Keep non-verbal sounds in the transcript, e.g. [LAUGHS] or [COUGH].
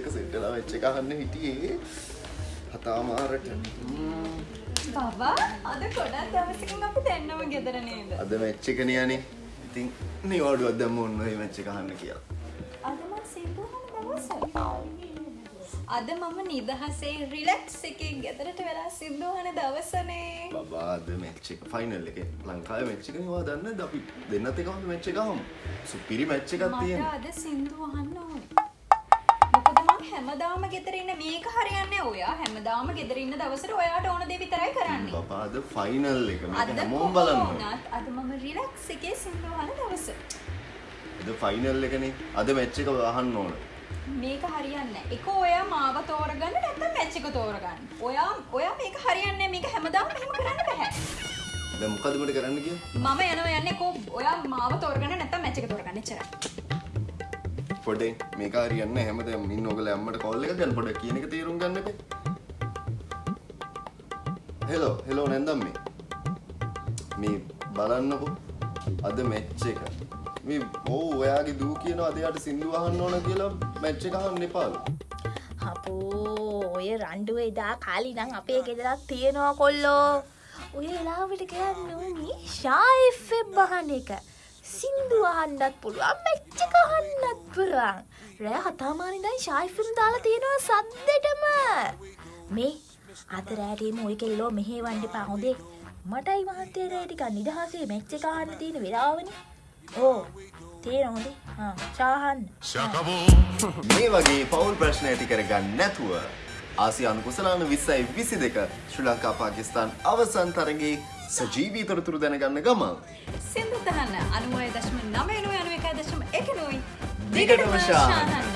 එක සෙට්ටලා වෙච්ච එක අහන්න හිටියේ හතාමාරට බබා අද ගොඩක් දවසකින් අපි දෙන්නම ගෙදර නේද? අද මැච් එක නියනේ ඉතින් නිවාඩුවක් දැම්ම ඔන්න ඔය මැච් එක අහන්න කියලා අද මම. අද මම නිදහසේ රිලැක්ස් එකේ ගෙදරට වෙලා සින්දු අහන දවසනේ. බබා අද මැච් එක ෆයිනල් එක ලංකාවේ මැච් එක වා දන්නද අපි දෙන්නත් එකම මැච් එක අහමු සුපිරි මැච් එකක් තියෙනවා අද සින්දු අහන්න ඕනේ. මම හැමදාම ගෙදර ඉන්න මේක හරියන්නේ ඔයා හැමදාම ගෙදර ඉන්න දවසට ඔයාට ඕන දේ විතරයි කරන්නේ. බබා අද ෆයිනල් එක මේක හැමෝම. කොහොමත් අද මම රිලැක්ස් එකේ සින්දු අහන දවස. අද ෆයිනල් එකනේ අද මැච් එක අහන්න ඕන මේක හරියන්නේ. එක ඔයා මාව තෝරගන්න නැත්නම් මැච් එක තෝරගන්න. ඔයා ඔයා මේක හරියන්නේ. මේක හැමදාම මෙහෙම කරන්න බෑ. දැන් මොකද මට කරන්න කිය මම යනවා යන්නේ කෝ ඔයා මාව තෝරගන්න නැත්නම් මැච් එක තෝරගන්න එච්චරයි. පොඩේ මේක හරියන්න හැමදේම ඉන්න ඔයගොල්ලෝ අම්මට කෝල් එක ගන්න පොඩක් කියන එක තේරුම් ගන්න එපේ. හෙලෝ හෙලෝ නැන්දම් මේ මේ බලන්නකෝ. අද මැච් එක. මේ ඕ ඔයාගේ දූ කියනවා අද යාට සින්දු අහන්න ඕන කියලා මැච් එක අහන්න එපාලු. අපෝ ඔය රණ්ඩුව එදා කාලි නම් අපේ ගෙදරත් තියෙනවා කොල්ලෝ. ඔය එලාවට කියන්න ඕනි ශායිෆෙබ් බහන එක. සින්දු අහන්ඩත් පුළුවන් මෙච්චක අහන්නත් පුරන් රෑ හතාමානිදයි ශායිෆම් දාලා තියෙනවා සද්දටම. මේ අතරෑටේම ඔය කෙල්ලෝ මෙහේ වන්ඩ පහොදේ මටයි මහන්තේර ටික නිදහසේ මෙච්ච කාන්න තියෙන වෙලාවන. ඕ තේරහොදේ චාහන්න [LAUGHS] මේ වගේ පවුල් ප්‍රශ්න ඇති කරගන්න නැතුව ආසියානු කුසලාන විස්සයි විසි දෙක ශ්‍රී ලංකා පාකිස්තාන් අවසන් තරගේ සජීවී තොරතුරු දැනගන්න ගමන් සින්දු තහන්න 90.9 91.1 දිගටම ශාහන්න.